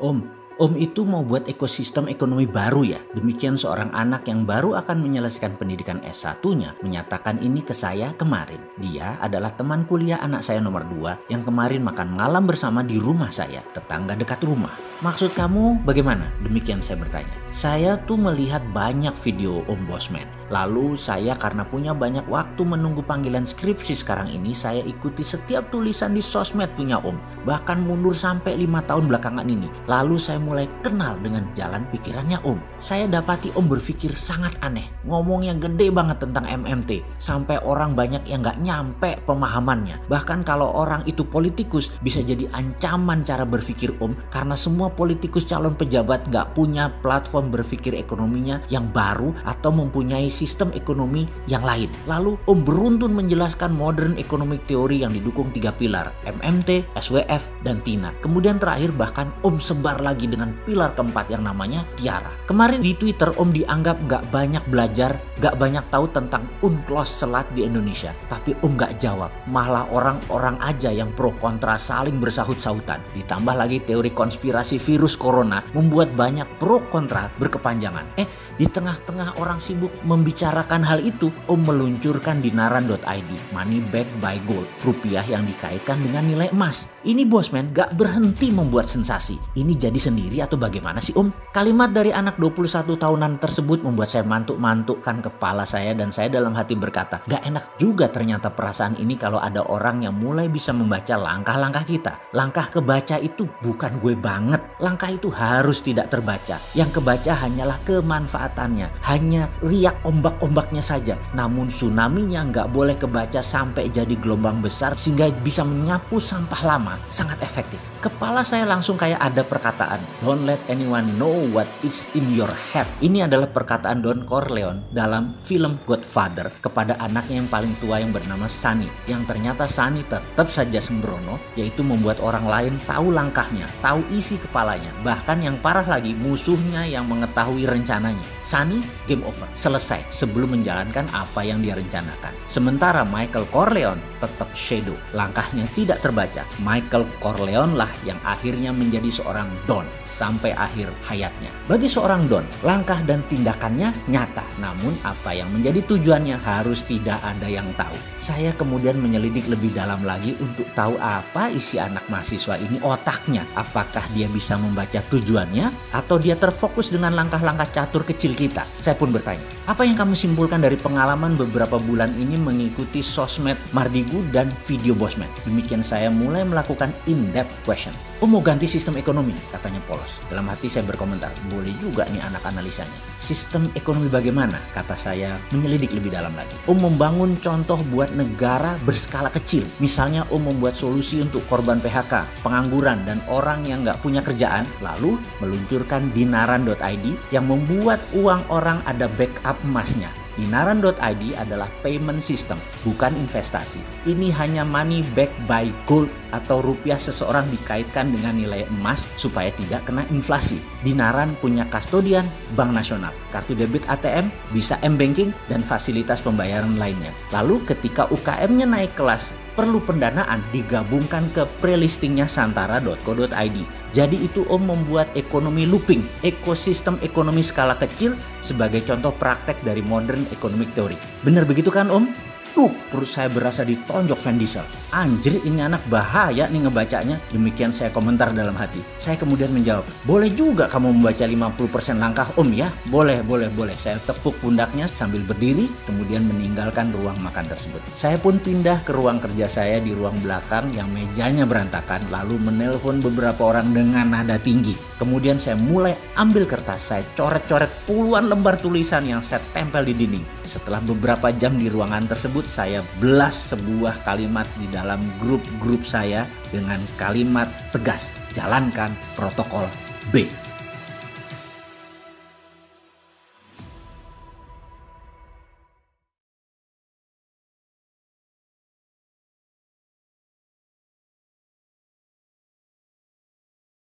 Om, Om itu mau buat ekosistem ekonomi baru ya. Demikian seorang anak yang baru akan menyelesaikan pendidikan S1-nya menyatakan ini ke saya kemarin. Dia adalah teman kuliah anak saya nomor 2 yang kemarin makan malam bersama di rumah saya, tetangga dekat rumah. Maksud kamu bagaimana? Demikian saya bertanya. Saya tuh melihat banyak video Om Bosman. Lalu saya karena punya banyak waktu menunggu panggilan skripsi sekarang ini, saya ikuti setiap tulisan di sosmed punya Om. Bahkan mundur sampai lima tahun belakangan ini. Lalu saya mulai kenal dengan jalan pikirannya Om. Saya dapati Om berpikir sangat aneh. Ngomongnya gede banget tentang MMT. Sampai orang banyak yang gak nyampe pemahamannya. Bahkan kalau orang itu politikus bisa jadi ancaman cara berpikir Om. Karena semua politikus calon pejabat gak punya platform berpikir ekonominya yang baru atau mempunyai sistem ekonomi yang lain. Lalu Om beruntun menjelaskan modern economic theory yang didukung tiga pilar. MMT, SWF, dan TINA. Kemudian terakhir bahkan Om sebar lagi dengan pilar keempat yang namanya Tiara. Kemarin di Twitter Om dianggap gak banyak belajar, gak banyak tahu tentang unclos selat di Indonesia. Tapi Om gak jawab. Malah orang-orang aja yang pro kontra saling bersahut-sahutan. Ditambah lagi teori konspirasi virus corona membuat banyak pro kontra berkepanjangan. Eh, di tengah-tengah orang sibuk membicarakan hal itu, Om meluncurkan dinaran.id, money back by gold, rupiah yang dikaitkan dengan nilai emas. Ini bosman gak berhenti membuat sensasi. Ini jadi sendiri atau bagaimana sih Om? Kalimat dari anak 21 tahunan tersebut membuat saya mantuk-mantukkan kepala saya dan saya dalam hati berkata, gak enak juga ternyata perasaan ini kalau ada orang yang mulai bisa membaca langkah-langkah kita. Langkah kebaca itu bukan gue banget. Langkah itu harus tidak terbaca. Yang kebaca hanyalah kemanfaatannya. Hanya riak ombak-ombaknya saja. Namun tsunami-nya nggak boleh kebaca sampai jadi gelombang besar sehingga bisa menyapu sampah lama. Sangat efektif. Kepala saya langsung kayak ada perkataan. Don't let anyone know what is in your head. Ini adalah perkataan Don Corleone dalam film Godfather kepada anaknya yang paling tua yang bernama Sunny. Yang ternyata Sunny tetap saja sembrono yaitu membuat orang lain tahu langkahnya, tahu isi kepalanya. Bahkan yang parah lagi musuhnya yang mengetahui rencananya. Sunny game over, selesai sebelum menjalankan apa yang dia rencanakan. Sementara Michael Corleone tetap shadow, langkahnya tidak terbaca. Michael Corleone lah yang akhirnya menjadi seorang Don sampai akhir hayatnya. Bagi seorang Don, langkah dan tindakannya nyata, namun apa yang menjadi tujuannya harus tidak ada yang tahu. Saya kemudian menyelidik lebih dalam lagi untuk tahu apa isi anak mahasiswa ini otaknya. Apakah dia bisa membaca tujuannya atau dia terfokus dengan langkah-langkah catur kecil kita? Saya pun bertanya, apa yang kamu simpulkan dari pengalaman beberapa bulan ini mengikuti sosmed Mardigu dan video Bosman? Demikian saya mulai melakukan in-depth question. Oh mau ganti sistem ekonomi, katanya polos. Dalam hati saya berkomentar, boleh juga nih anak analisanya. Sistem ekonomi bagaimana? Kata saya menyelidik lebih dalam lagi. Om membangun contoh buat negara berskala kecil. Misalnya Om membuat solusi untuk korban PHK, pengangguran, dan orang yang nggak punya kerjaan. Lalu meluncurkan dinaran.id yang membuat uang orang ada backup emasnya. Dinaran.id adalah payment system, bukan investasi. Ini hanya money back by gold atau rupiah seseorang dikaitkan dengan nilai emas supaya tidak kena inflasi. Dinaran punya kastodian Bank Nasional, kartu debit ATM, bisa M-Banking, dan fasilitas pembayaran lainnya. Lalu ketika UKM-nya naik kelas, perlu pendanaan digabungkan ke prelistingnya santara.co.id. Jadi itu Om membuat ekonomi looping, ekosistem ekonomi skala kecil sebagai contoh praktek dari modern economic theory. Benar begitu kan Om? Tuh, perut saya berasa ditonjok Van Diesel. Anjir, ini anak bahaya nih ngebacanya. Demikian saya komentar dalam hati. Saya kemudian menjawab, boleh juga kamu membaca 50% langkah om ya? Boleh, boleh, boleh. Saya tepuk pundaknya sambil berdiri, kemudian meninggalkan ruang makan tersebut. Saya pun pindah ke ruang kerja saya di ruang belakang yang mejanya berantakan, lalu menelpon beberapa orang dengan nada tinggi. Kemudian saya mulai ambil kertas, saya coret-coret puluhan lembar tulisan yang saya tempel di dinding. Setelah beberapa jam di ruangan tersebut, saya belas sebuah kalimat di dalam grup-grup saya dengan kalimat tegas, jalankan protokol B.